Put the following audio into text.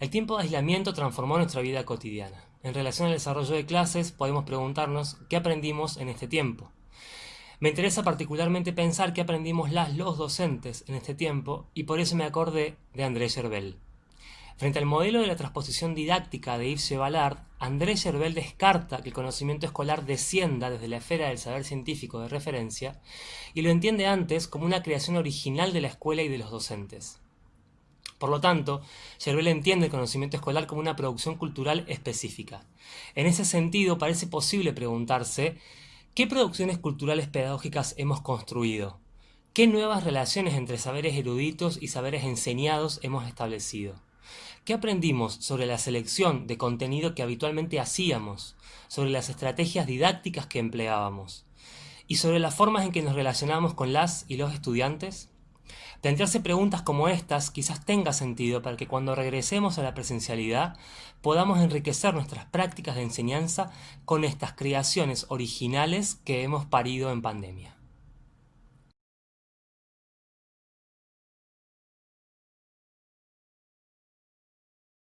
El tiempo de aislamiento transformó nuestra vida cotidiana. En relación al desarrollo de clases, podemos preguntarnos qué aprendimos en este tiempo. Me interesa particularmente pensar qué aprendimos las los docentes en este tiempo y por eso me acordé de André Gerbel. Frente al modelo de la transposición didáctica de Yves Ballard, André Gerbel descarta que el conocimiento escolar descienda desde la esfera del saber científico de referencia y lo entiende antes como una creación original de la escuela y de los docentes. Por lo tanto, Yerbel entiende el conocimiento escolar como una producción cultural específica. En ese sentido, parece posible preguntarse ¿qué producciones culturales pedagógicas hemos construido? ¿Qué nuevas relaciones entre saberes eruditos y saberes enseñados hemos establecido? ¿Qué aprendimos sobre la selección de contenido que habitualmente hacíamos, sobre las estrategias didácticas que empleábamos y sobre las formas en que nos relacionamos con las y los estudiantes? Plantearse preguntas como estas quizás tenga sentido para que cuando regresemos a la presencialidad podamos enriquecer nuestras prácticas de enseñanza con estas creaciones originales que hemos parido en pandemia.